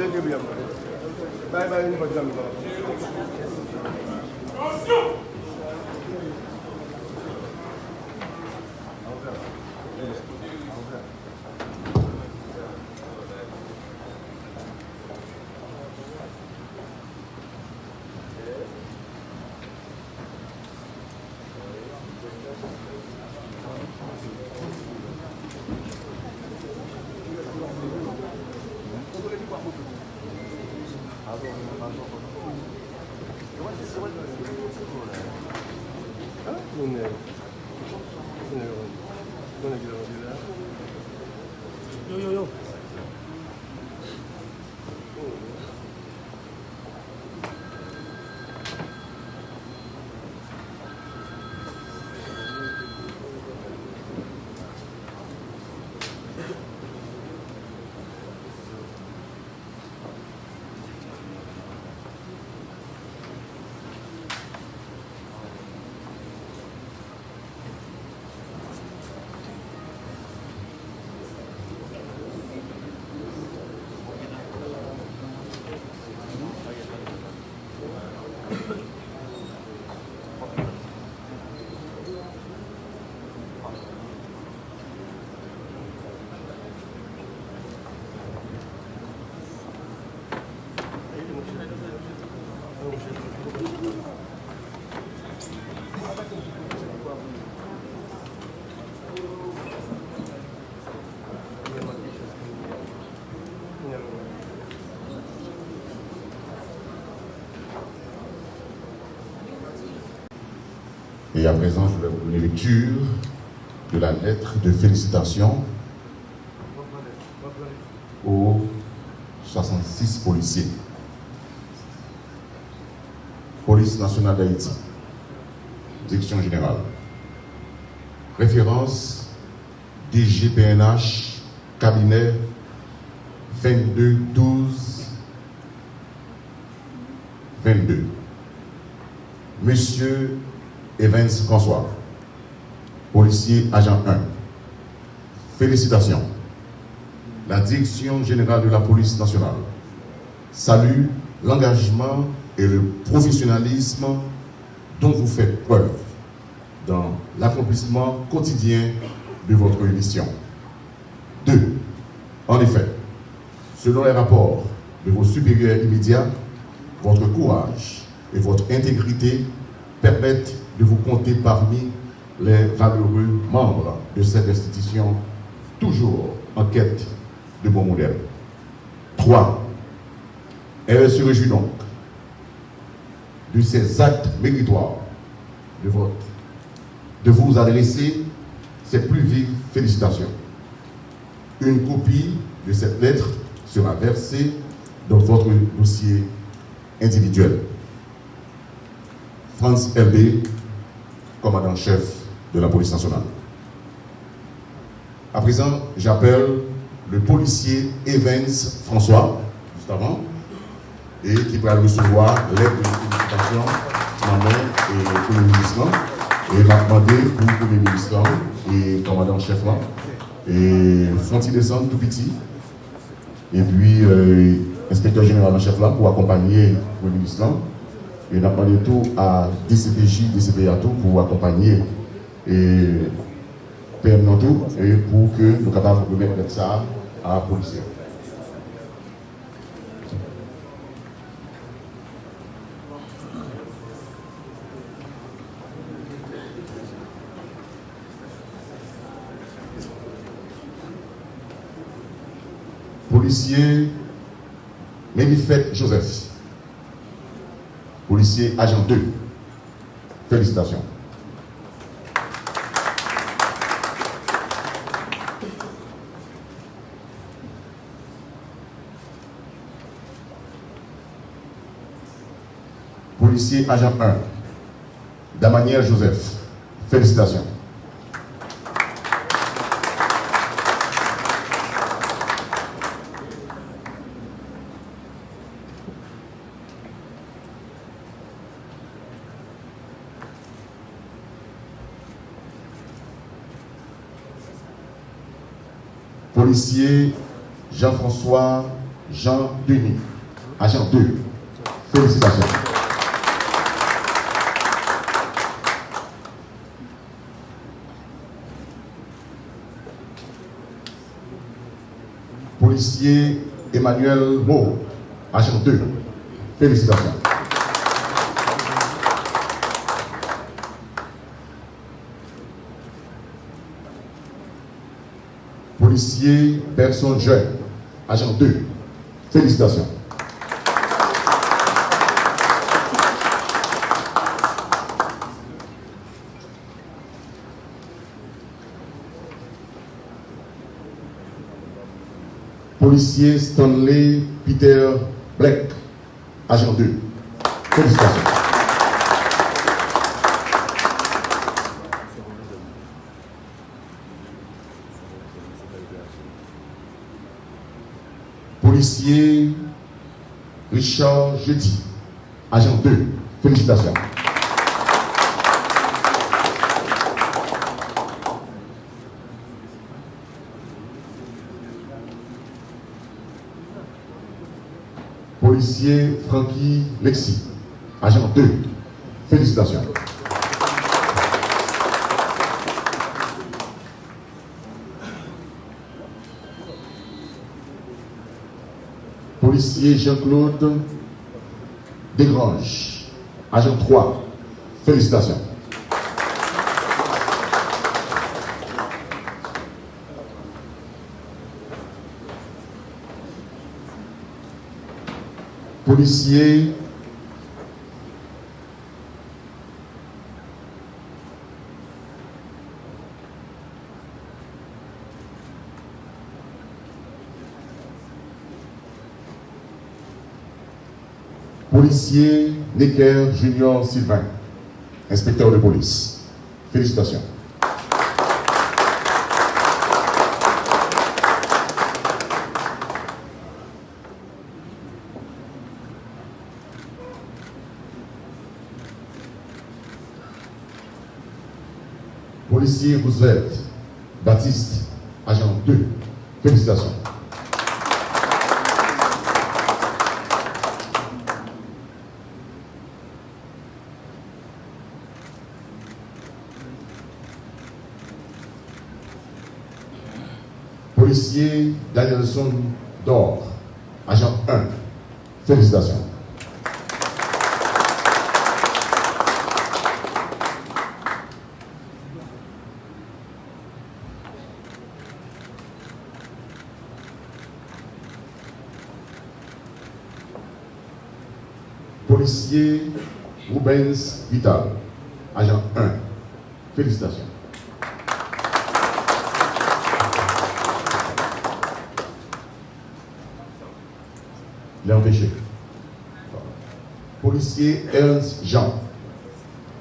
Bay bay yon vat zanm. Konsyon! Yo, yo, yo. Et à présent, je vais vous donner lecture de la lettre de félicitations aux 66 policiers. Police nationale d'Haïti, direction générale. Référence DGPNH, cabinet 22 12 22. Monsieur Evans François, policier agent 1. Félicitations. La Direction générale de la police nationale salue l'engagement et le professionnalisme dont vous faites preuve dans l'accomplissement quotidien de votre mission. 2. En effet, selon les rapports de vos supérieurs immédiats, votre courage et votre intégrité permettent de vous compter parmi les valeureux membres de cette institution, toujours en quête de bons modèles. 3. Elle se réjouit donc de ces actes méritoires de votre, de vous adresser ses plus vives félicitations. Une copie de cette lettre sera versée dans votre dossier individuel. Franz LB, commandant-chef de la police nationale. À présent, j'appelle le policier Evans François, juste avant, et qui va recevoir l'aide de félicitations maman et Premier ministre. Et va demander pour le Premier ministre et commandant-chef là. Et font-ils tout petit? Et puis, euh, inspecteur général en chef là pour accompagner le Premier ministre. Et on a demandé tout à DCPJ, DCPA tout pour accompagner et PM et pour que nous capables de remettre ça à la police. Policier Ménifet Joseph, policier agent 2. Félicitations. Policier agent 1. Damaniel Joseph. Félicitations. Policier Jean-François Jean Denis, agent 2. Félicitations. Policier Emmanuel Mo, agent 2. Félicitations. Policier personne jeune, agent 2. Félicitations. Policier Stanley Peter Black, agent 2. Félicitations. Policier Richard Jeudi, agent 2. Félicitations. Policier Frankie Lexi, agent 2. Félicitations. Policier Jean-Claude Desgranges, agent 3. Félicitations. Policier Policier Necker Junior Sylvain, inspecteur de police. Félicitations. Policier Roosevelt Baptiste, agent 2. Félicitations. Policier Danielson Dor, agent 1. Félicitations. Policier Rubens Vital, agent 1. Félicitations. Empêché. Policier Ernst Jean,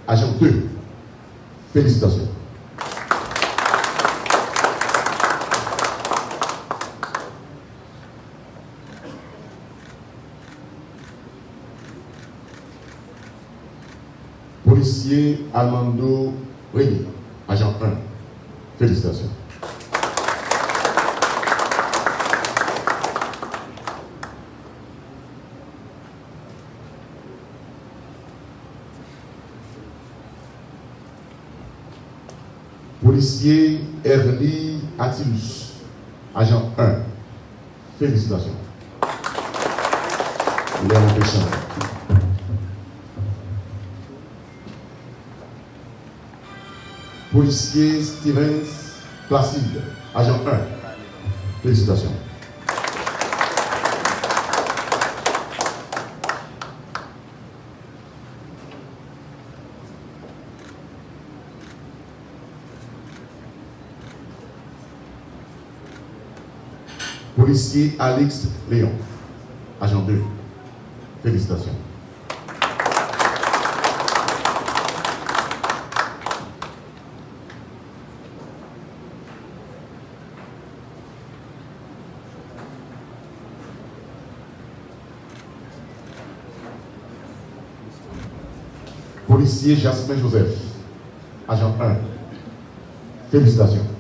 agent 2. Félicitations. Policier Armando Rémy, agent 1. Félicitations. Policier Erly Attilus, agent 1. Félicitations. Léon Péchamp. Policier Stevens Placide, agent 1. Félicitations. Policier Alex Léon, agent 2. Félicitations. Policier Jasmin Joseph, agent 1. Félicitations.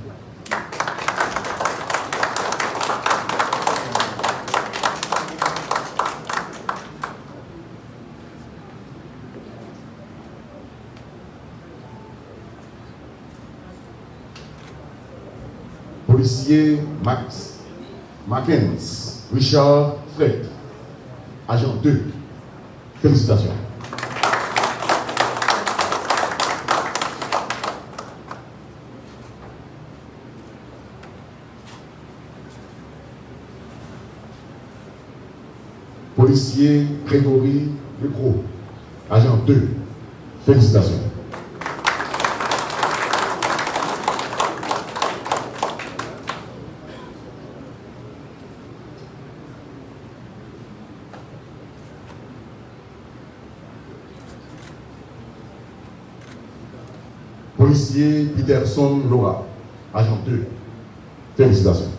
Policier Max Mackens, Richard Fred, agent 2. Félicitations. Policier Grégory Lecro, agent 2. Félicitations. Policier Peterson Laura, agent 2. Félicitations.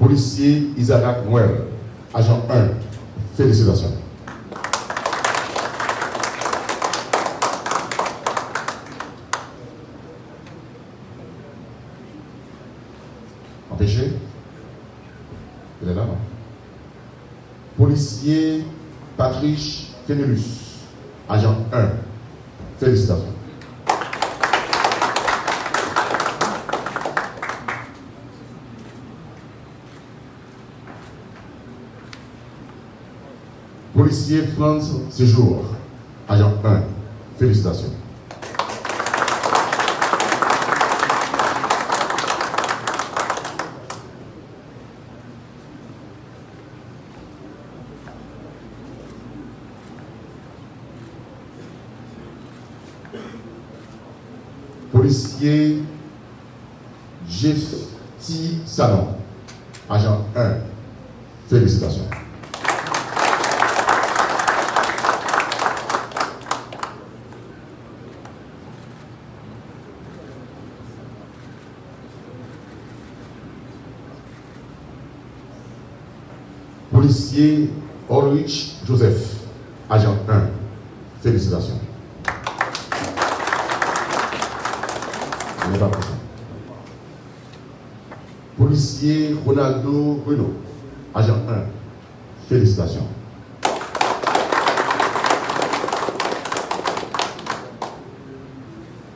Policier Isaac Noël, agent 1. Félicitations. Fenelus, agent 1. Félicitations. Policier Franz Séjour, agent 1. Félicitations. Policier Jeffty Salon, agent 1. Félicitations. Policier Ulrich Joseph, agent 1. Félicitations. Policier Ronaldo Renault, agent 1. Félicitations.